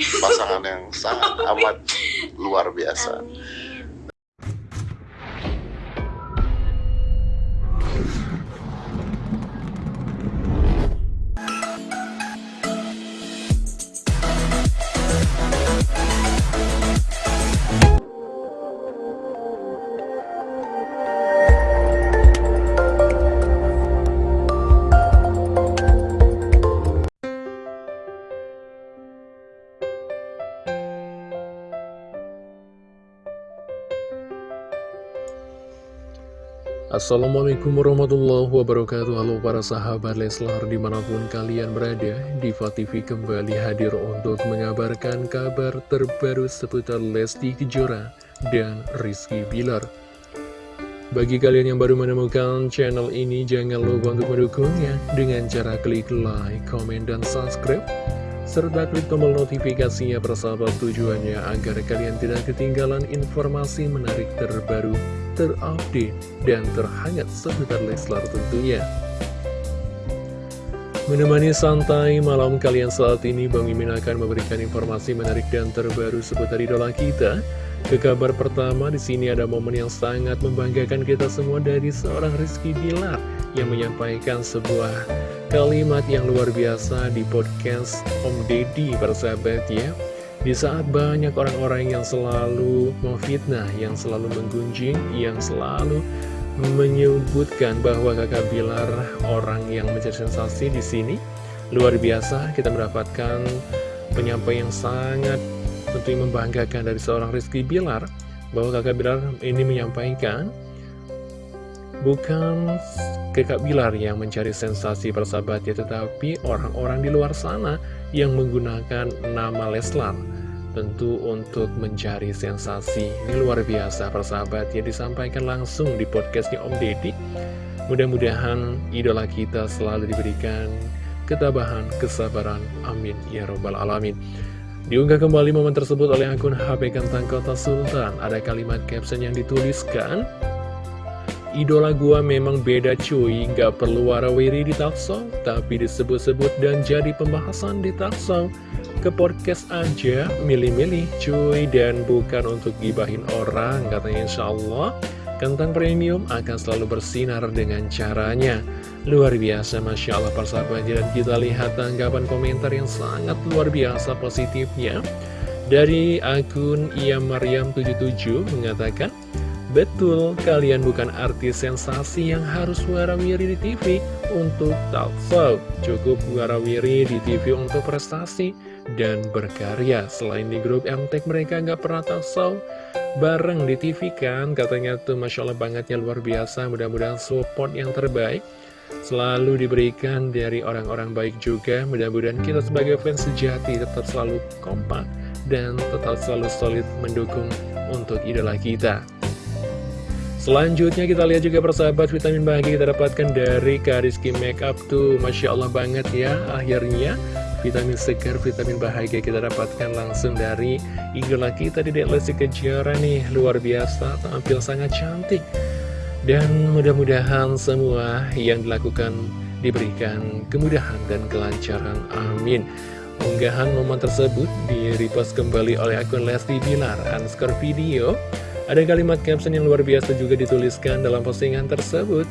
pasangan yang sangat amat luar biasa. Amin. Assalamualaikum warahmatullahi wabarakatuh. Halo para sahabat Leslar di mana pun kalian berada Diva TV kembali hadir untuk mengabarkan kabar terbaru seputar Lesti Kejora dan Rizky Bilar. Bagi kalian yang baru menemukan channel ini jangan lupa untuk mendukungnya Dengan cara klik like, comment, dan subscribe serta klik tombol notifikasinya persahabat tujuannya agar kalian tidak ketinggalan informasi menarik terbaru terupdate, dan terhangat seputar Leslar tentunya. Menemani santai malam kalian saat ini, Bang Mimin akan memberikan informasi menarik dan terbaru seputar idola kita. Ke kabar pertama, di sini ada momen yang sangat membanggakan kita semua dari seorang Rizky Bilar yang menyampaikan sebuah kalimat yang luar biasa di podcast Om Deddy, persahabat ya. Di saat banyak orang-orang yang selalu memfitnah, yang selalu menggunjing, yang selalu menyebutkan bahwa kakak Bilar orang yang menjadi sensasi di sini, luar biasa kita mendapatkan penyampaian yang sangat tentu membanggakan dari seorang Rizky Bilar, bahwa kakak Bilar ini menyampaikan Bukan kakak Bilar yang mencari sensasi persahabatnya, tetapi orang-orang di luar sana yang menggunakan nama Leslar. Tentu untuk mencari sensasi. Ini luar biasa persahabat ya disampaikan langsung di podcastnya Om Deddy. Mudah-mudahan idola kita selalu diberikan ketabahan, kesabaran. Amin. Ya Robbal Alamin. Diunggah kembali momen tersebut oleh akun HP Kantang Kota Sultan. Ada kalimat caption yang dituliskan. Idola gua memang beda cuy, gak perlu warawiri di talkshow, tapi disebut-sebut dan jadi pembahasan di talkshow. Ke podcast aja, milih-milih cuy, dan bukan untuk gibahin orang, katanya insya Allah. Kentang premium akan selalu bersinar dengan caranya. Luar biasa, Masya Allah persahabat, dan kita lihat tanggapan komentar yang sangat luar biasa positifnya. Dari akun Ia Maryam 77 mengatakan, Betul, kalian bukan artis sensasi yang harus warawiri di TV untuk talkshow. Cukup warawiri di TV untuk prestasi dan berkarya. Selain di grup MTek mereka nggak pernah talkshow bareng di TV kan. Katanya tuh Masya Allah bangetnya luar biasa. Mudah-mudahan support yang terbaik selalu diberikan dari orang-orang baik juga. Mudah-mudahan kita sebagai fans sejati tetap selalu kompak dan tetap selalu solid mendukung untuk idola kita. Selanjutnya kita lihat juga persahabat vitamin bahagia kita dapatkan dari Kariski Makeup tuh. Masya Allah banget ya akhirnya. Vitamin segar, vitamin bahagia kita dapatkan langsung dari idola kita di Lesti Kejora nih. Luar biasa tampil sangat cantik. Dan mudah-mudahan semua yang dilakukan diberikan kemudahan dan kelancaran amin. Unggahan momen tersebut di kembali oleh akun Lesti Bilar underscore video ada kalimat caption yang luar biasa juga dituliskan dalam postingan tersebut.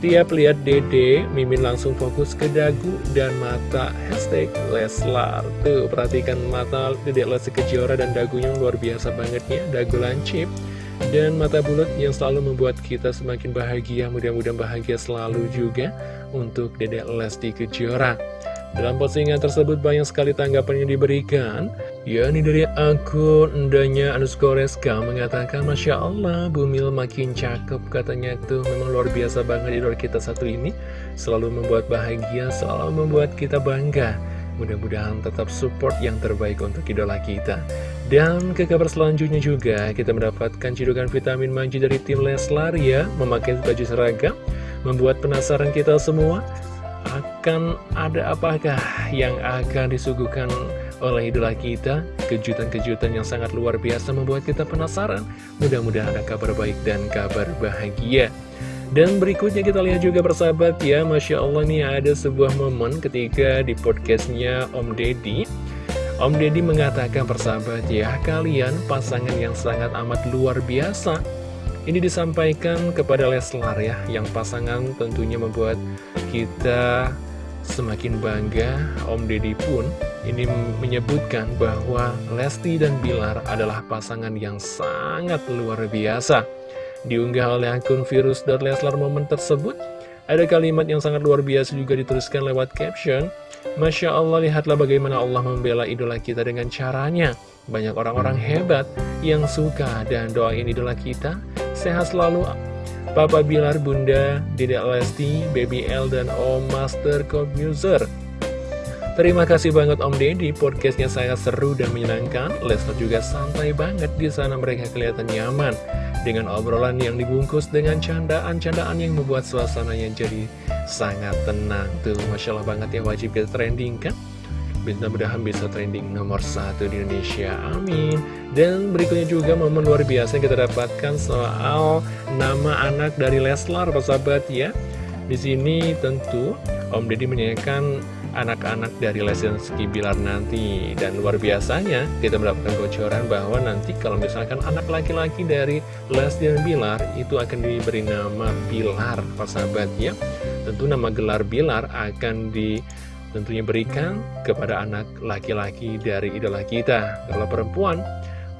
Tiap lihat dede, Mimin langsung fokus ke dagu dan mata hashtag Leslar. Tuh, perhatikan mata dede Lesti Kejora dan dagunya luar biasa banget ya, dagu lancip. Dan mata bulat yang selalu membuat kita semakin bahagia, mudah-mudahan bahagia selalu juga untuk dede Lesti Kejora. Dalam postingan tersebut banyak sekali tanggapan yang diberikan Ya ini dari akun Endanya Anuskoreska mengatakan Masya Allah Bumil makin cakep katanya. Tuh Memang luar biasa banget idola kita satu ini. Selalu membuat bahagia Selalu membuat kita bangga. Mudah-mudahan tetap support yang terbaik untuk idola kita. Dan ke kabar selanjutnya juga Kita mendapatkan cidukan vitamin manji dari tim Leslar ya Memakai baju seragam Membuat penasaran kita semua akan ada apakah yang akan disuguhkan oleh idola kita? Kejutan-kejutan yang sangat luar biasa membuat kita penasaran. Mudah-mudahan ada kabar baik dan kabar bahagia. Dan berikutnya kita lihat juga persahabat ya. Masya Allah nih ada sebuah momen ketika di podcastnya Om Deddy. Om Deddy mengatakan persahabat ya, kalian pasangan yang sangat amat luar biasa. Ini disampaikan kepada Leslar ya, yang pasangan tentunya membuat kita semakin bangga. Om Deddy pun ini menyebutkan bahwa Lesti dan Bilar adalah pasangan yang sangat luar biasa. Diunggah oleh akun virus.leslar momen tersebut, ada kalimat yang sangat luar biasa juga dituliskan lewat caption. Masya Allah, lihatlah bagaimana Allah membela idola kita dengan caranya. Banyak orang-orang hebat yang suka dan doain idola kita. Sehat selalu, Papa Bilar, Bunda, Dedek Lesti, Baby L, dan Om Master Commuser. Terima kasih banget Om Deddy, podcastnya sangat seru dan menyenangkan. Lesnar juga santai banget di sana mereka kelihatan nyaman dengan obrolan yang dibungkus dengan candaan-candaan yang membuat suasananya jadi sangat tenang. Tuh, Masya Allah banget ya wajib kita trending kan? Mudah-mudahan bisa trending nomor satu di Indonesia, amin. Dan berikutnya juga momen luar biasa yang kita dapatkan soal nama anak dari Leslar, persahabat ya. Di sini tentu Om Deddy menyanyikan anak-anak dari Lesti Bilar nanti Dan luar biasanya kita mendapatkan bocoran bahwa nanti kalau misalkan anak laki-laki dari Lesti dan Bilar Itu akan diberi nama Bilar persahabat ya Tentu nama gelar Bilar akan di tentunya berikan kepada anak laki-laki dari idola kita. Kalau perempuan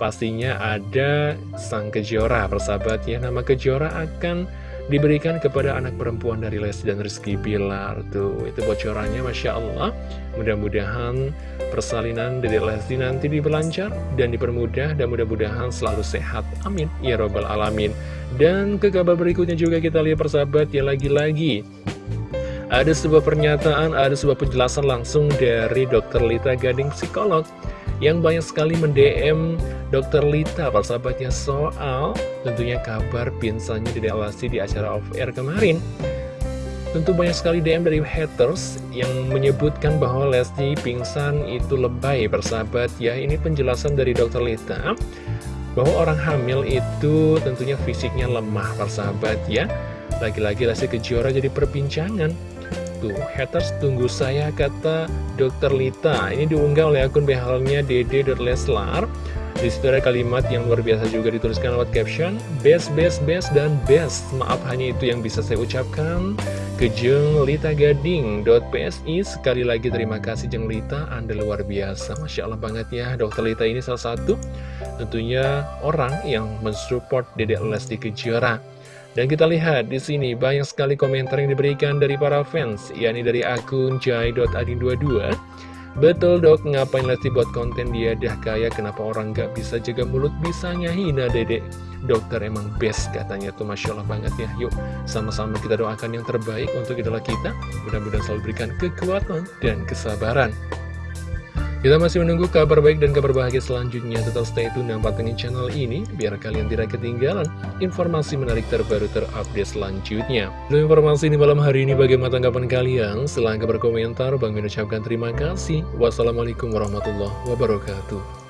pastinya ada sang kejora persahabat ya. Nama kejora akan diberikan kepada anak perempuan dari Lesti dan Rizky Bilar tuh. Itu bocorannya Masya Allah. Mudah-mudahan persalinan dari Lesti nanti diberlancar dan dipermudah dan mudah-mudahan selalu sehat. Amin. Ya robbal alamin. Dan ke kabar berikutnya juga kita lihat persahabat ya lagi-lagi ada sebuah pernyataan, ada sebuah penjelasan langsung dari Dr. Lita Gading Psikolog yang banyak sekali mendm Dr. Lita persahabatnya soal tentunya kabar pingsannya di di acara off air kemarin Tentu banyak sekali DM dari haters yang menyebutkan bahwa Lesti pingsan itu lebay persahabat ya Ini penjelasan dari Dr. Lita bahwa orang hamil itu tentunya fisiknya lemah persahabat ya Lagi-lagi Lesti Kejora jadi perbincangan Tuh, haters tunggu saya, kata Dr. Lita. Ini diunggah oleh akun behalnya. Di situ ada kalimat yang luar biasa juga dituliskan lewat caption, best, best, best, dan best. Maaf, hanya itu yang bisa saya ucapkan. Kejeng Lita Gading .psi Sekali lagi terima kasih Jeng Lita Anda luar biasa Masya Allah banget ya Dokter Lita ini salah satu Tentunya orang yang mensupport Dedek Lesti Kejora dan kita lihat di sini banyak sekali komentar yang diberikan dari para fans, yakni dari akun jai.adin22. Betul dok, ngapain Lesti buat konten dia dah kaya, kenapa orang gak bisa jaga mulut, bisanya hina dedek. Dokter emang best katanya tuh, Masya Allah banget ya. Yuk, sama-sama kita doakan yang terbaik untuk idola kita. Mudah-mudahan selalu berikan kekuatan dan kesabaran. Kita masih menunggu kabar baik dan kabar bahagia selanjutnya. Tetap stay tune dan pantengin channel ini, biar kalian tidak ketinggalan informasi menarik terbaru terupdate selanjutnya. Dan informasi ini malam hari ini bagaimana tanggapan kalian? Silahkan berkomentar. Bang mengucapkan terima kasih. Wassalamualaikum warahmatullahi wabarakatuh.